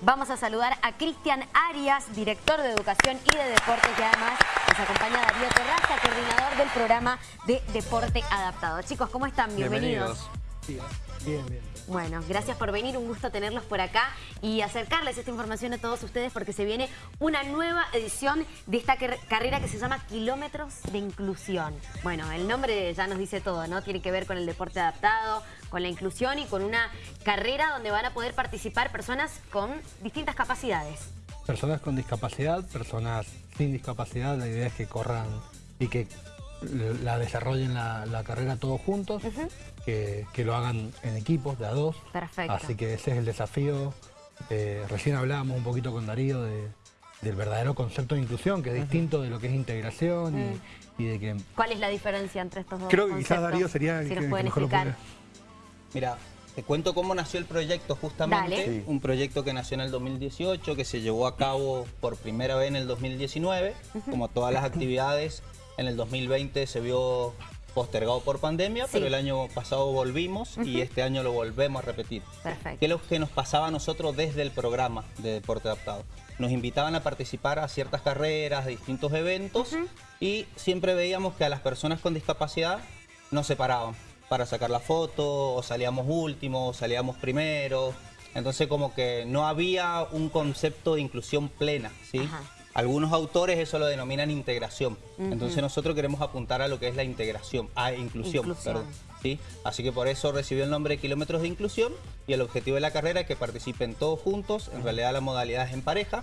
Vamos a saludar a Cristian Arias, director de Educación y de Deporte, que además nos acompaña Darío Terraza, coordinador del programa de Deporte Adaptado. Chicos, ¿cómo están? Bienvenidos. Bien, bien. Bueno, gracias por venir, un gusto tenerlos por acá y acercarles esta información a todos ustedes porque se viene una nueva edición de esta carrera que se llama Kilómetros de Inclusión. Bueno, el nombre ya nos dice todo, ¿no? Tiene que ver con el deporte adaptado, con la inclusión y con una carrera donde van a poder participar personas con distintas capacidades. Personas con discapacidad, personas sin discapacidad, la idea es que corran y que la desarrollen la, carrera todos juntos, que, lo hagan en equipos de a dos. Perfecto. Así que ese es el desafío. Eh, recién hablábamos un poquito con Darío del verdadero concepto de inclusión, que es distinto de lo que es integración y, de que... ¿Cuál es la diferencia entre estos dos Creo que quizás Darío sería el que, mejor explicar. Mira, te cuento cómo nació el proyecto justamente. Un proyecto que nació en el 2018, que se llevó a cabo por primera vez en el 2019. Como todas las actividades, en el 2020 se vio postergado por pandemia, pero el año pasado volvimos y este año lo volvemos a repetir. Perfecto. ¿Qué es lo que nos pasaba a nosotros desde el programa de Deporte Adaptado? Nos invitaban a participar a ciertas carreras, a distintos eventos y siempre veíamos que a las personas con discapacidad nos separaban para sacar la foto, o salíamos últimos, o salíamos primero. Entonces como que no había un concepto de inclusión plena, ¿sí? Algunos autores eso lo denominan integración. Entonces nosotros queremos apuntar a lo que es la integración, a inclusión, perdón. ¿sí? Así que por eso recibió el nombre de Kilómetros de Inclusión y el objetivo de la carrera es que participen todos juntos. En realidad la modalidad es en pareja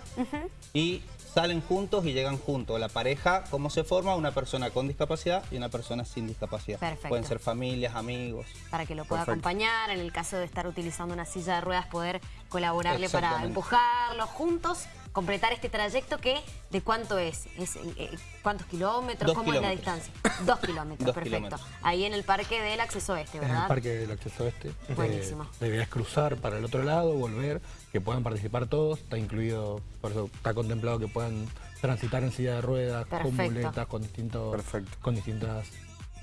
y salen juntos y llegan juntos. La pareja, ¿cómo se forma? Una persona con discapacidad y una persona sin discapacidad. Pueden ser familias, amigos. Para que lo pueda acompañar, en el caso de estar utilizando una silla de ruedas, poder colaborarle para empujarlo juntos completar este trayecto que, ¿de cuánto es? ¿Es eh, ¿Cuántos kilómetros? ¿Cómo es la distancia? Dos kilómetros, perfecto. Ahí en el parque del acceso oeste, ¿verdad? En el parque del acceso oeste. Buenísimo. Eh, cruzar para el otro lado, volver, que puedan participar todos, está incluido, por eso está contemplado que puedan transitar en silla de ruedas, con muletas, con, distintos, con distintas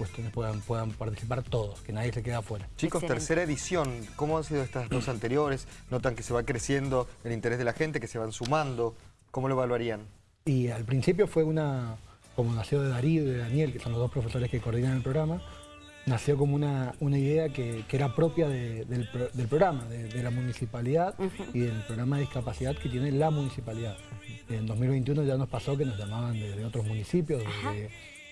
cuestiones puedan, puedan participar todos, que nadie se quede afuera. Chicos, tercera edición, ¿cómo han sido estas dos anteriores? ¿Notan que se va creciendo el interés de la gente, que se van sumando? ¿Cómo lo evaluarían? Y al principio fue una, como nació de Darío y de Daniel, que son los dos profesores que coordinan el programa, nació como una, una idea que, era propia del, programa, de, la municipalidad y del programa de discapacidad que tiene la municipalidad. En 2021 ya nos pasó que nos llamaban de, otros municipios,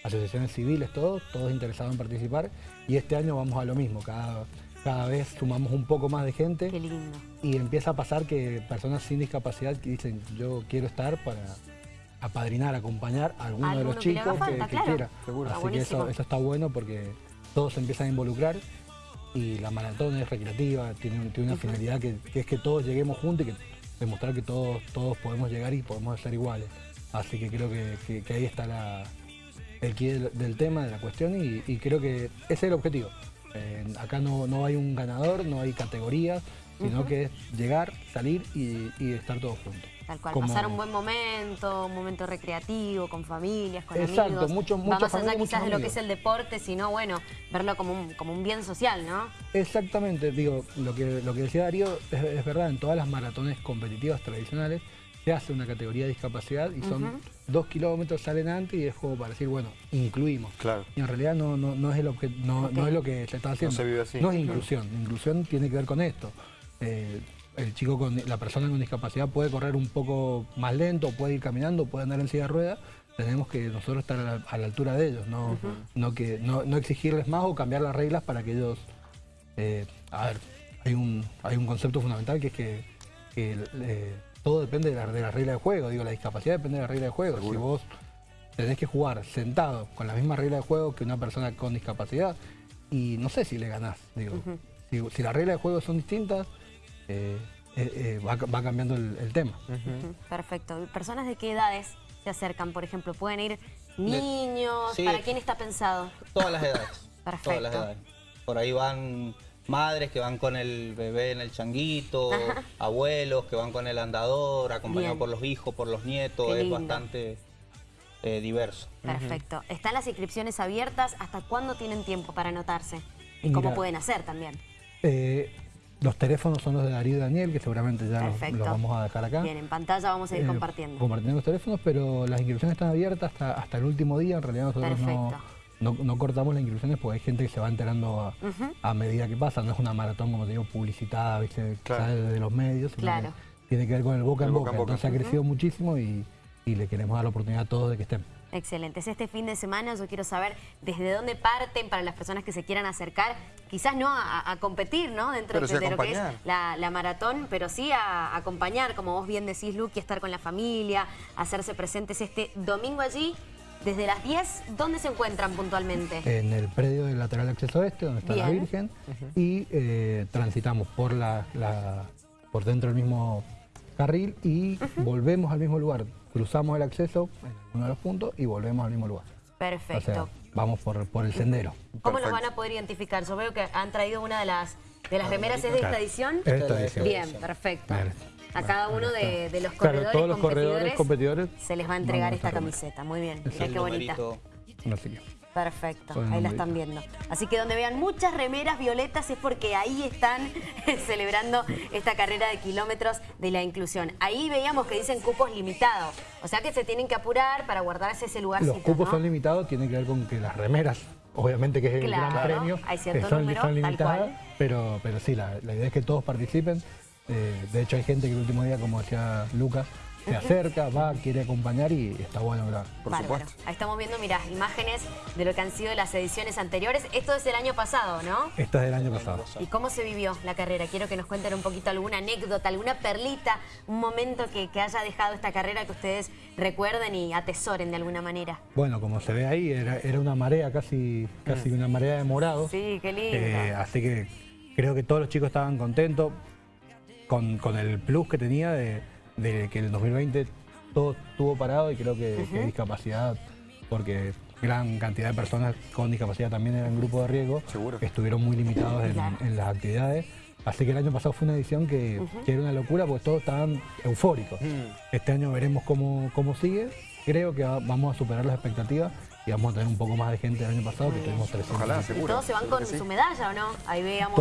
asociaciones civiles, todos, todos interesados en participar. Y este año vamos a lo mismo, cada, cada vez sumamos un poco más de gente. Qué lindo. Y empieza a pasar que personas sin discapacidad que dicen, yo quiero estar para apadrinar, acompañar a alguno, de los chicos que, quiera. Así que eso, eso está bueno porque todos se empiezan a involucrar y la maratón es recreativa, tiene, una finalidad que, es que todos lleguemos juntos y que demostrar que todos, todos podemos llegar y podemos ser iguales. Así que creo que ahí está la, el quid del, tema, de la cuestión y, creo que ese es el objetivo. Eh, acá no, no, hay un ganador, no hay categorías, sino que es llegar, salir y, estar todos juntos. Tal cual, pasar un buen momento, un momento recreativo, con familias, con Exacto, amigos. Mucho, mucho Va más allá quizás de lo que es el deporte, sino bueno, verlo como un, como un bien social, ¿no? Exactamente, digo, lo que, lo que decía Darío es verdad, en todas las maratones competitivas tradicionales se hace una categoría de discapacidad y son dos kilómetros, salen antes y es como para decir, bueno, incluimos. Claro. Y en realidad no, no, es, el no, no, es lo que se está haciendo. No se vive así. No es inclusión. Inclusión tiene que ver con esto. Eh, el chico con la persona con discapacidad puede correr un poco más lento, puede ir caminando, puede andar en silla de ruedas. Tenemos que nosotros estar a la, altura de ellos, no, no, que, no, exigirles más o cambiar las reglas para que ellos... Eh, a ver, hay un, hay un concepto fundamental que es que, eh, todo depende de la, de la, regla de juego. Digo, la discapacidad depende de la regla de juego. Si vos tenés que jugar sentado con la misma regla de juego que una persona con discapacidad, y no sé si le ganás. Digo, si, las reglas de juego son distintas, eh, eh, eh, va, cambiando el, tema. Perfecto. ¿Personas de qué edades se acercan? Por ejemplo, ¿pueden ir niños? ¿Para quién está pensado? Todas las edades. Perfecto. Todas las edades. Por ahí van madres que van con el bebé en el changuito, abuelos que van con el andador, acompañados por los hijos, por los nietos, es bastante eh, diverso. Perfecto. ¿Están las inscripciones abiertas? ¿Hasta cuándo tienen tiempo para anotarse? ¿Y cómo pueden hacer también? Eh, los teléfonos son los de Darío y Daniel, que seguramente ya los, vamos a dejar acá. Bien, en pantalla vamos a ir Eh, compartiendo. Compartiendo los teléfonos, pero las inscripciones están abiertas hasta, hasta el último día. En realidad nosotros Perfecto. no, no cortamos las inscripciones porque hay gente que se va enterando a, a medida que pasa. No es una maratón, como te digo, publicitada, ¿viste? que Claro. sale de los medios. Claro. Tiene que ver con el boca El en boca boca. en boca. Entonces ha crecido muchísimo y, y le queremos dar la oportunidad a todos de que estén. Excelente. Es este fin de semana, yo quiero saber desde dónde parten para las personas que se quieran acercar, quizás no a, a competir, ¿no? Dentro Pero de, sí de lo que es la, la maratón, pero sí a, a acompañar, como vos bien decís, Luqui, estar con la familia, hacerse presentes este domingo allí. Desde las 10, ¿dónde se encuentran puntualmente? En el predio del lateral de acceso este, donde está la. Virgen, y eh, transitamos por, la, la- por dentro del mismo carril y volvemos al mismo lugar. Cruzamos el acceso en uno de los puntos y volvemos al mismo lugar. Perfecto. O sea, vamos por, por el sendero. ¿Cómo los Perfecto. van a poder identificar? Yo veo que han traído una de las, de las remeras, ¿es de esta edición? Esta edición. Bien, perfecto. A cada uno de, de los Claro, corredores, todos los corredores, competidores, se les va a entregar esta camiseta. Muy bien, mirá qué bonita. Perfecto, ahí la están viendo. Así que donde vean muchas remeras violetas es porque ahí están celebrando esta carrera de kilómetros de la inclusión. Ahí veíamos que dicen cupos limitados, o sea que se tienen que apurar para guardarse ese lugarcito, Los cupos ¿no? son limitados, tiene que ver con que las remeras, obviamente que es el Claro, gran premio, hay cierto son, número, son tal limitadas, cual. pero, pero sí, la, la idea es que todos participen. Eh, de hecho hay gente que el último día, como decía Lucas, se acerca, va, quiere acompañar y está bueno haga. Por Bárbaro. supuesto. Ahí estamos viendo, mirá, imágenes de lo que han sido las ediciones anteriores. Esto es el año pasado, ¿no? Esto es del año pasado. ¿Y cómo se vivió la carrera? Quiero que nos cuenten un poquito alguna anécdota, alguna perlita, un momento que, que haya dejado esta carrera que ustedes recuerden y atesoren de alguna manera. Bueno, como se ve ahí, era, era una marea, casi, casi una marea de morado. Sí, qué lindo. Eh, así que creo que todos los chicos estaban contentos con, con el plus que tenía de, de que el 2020 todo estuvo parado y creo que, que discapacidad, porque gran cantidad de personas con discapacidad también eran grupo de riesgo, Seguro. que estuvieron muy limitados en, las actividades. Así que el año pasado fue una edición que, que era una locura porque todos estaban eufóricos. Mm. Este año veremos cómo, cómo sigue. Creo que va- vamos a superar las expectativas y vamos a tener un poco más de gente del año pasado, que tuvimos 300. Ojalá, y seguro. todos se van con sí. su medalla, ¿o no? Ahí veamos.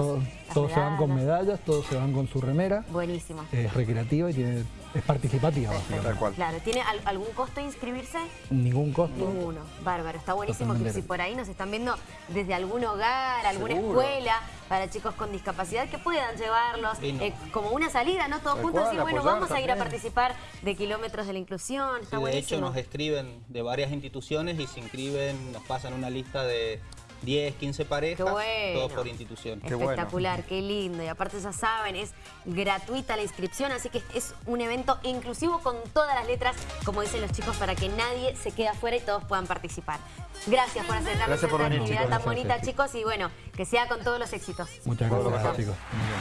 Todos, se van con medallas. todos se van con su remera. Buenísimo. Es recreativa y tiene, es participativa. Tal cual. Claro, ¿tiene al- algún costo inscribirse? Ningún costo. Ninguno. Bárbaro, está buenísimo que si por ahí nos están viendo desde algún hogar, alguna Seguro. escuela para chicos con discapacidad que puedan llevarlos eh, como una salida, ¿no? Todos juntos decir, bueno, vamos a ir a participar de kilómetros de la inclusión. Sí, Está de buenísimo. hecho, nos escriben de varias instituciones y se inscriben, nos pasan una lista de 10, 15 parejas, bueno. todo por institución. Qué bueno. Espectacular, qué lindo. Y aparte ya saben, es gratuita la inscripción, así que es un evento inclusivo con todas las letras, como dicen los chicos, para que nadie se quede afuera y todos puedan participar. Gracias por acercarnos Gracias por a esta actividad chicos. tan Gracias bonita, chicos, y bueno, que sea con todos los éxitos. Muchas gracias, mejor. chicos. Muy bien.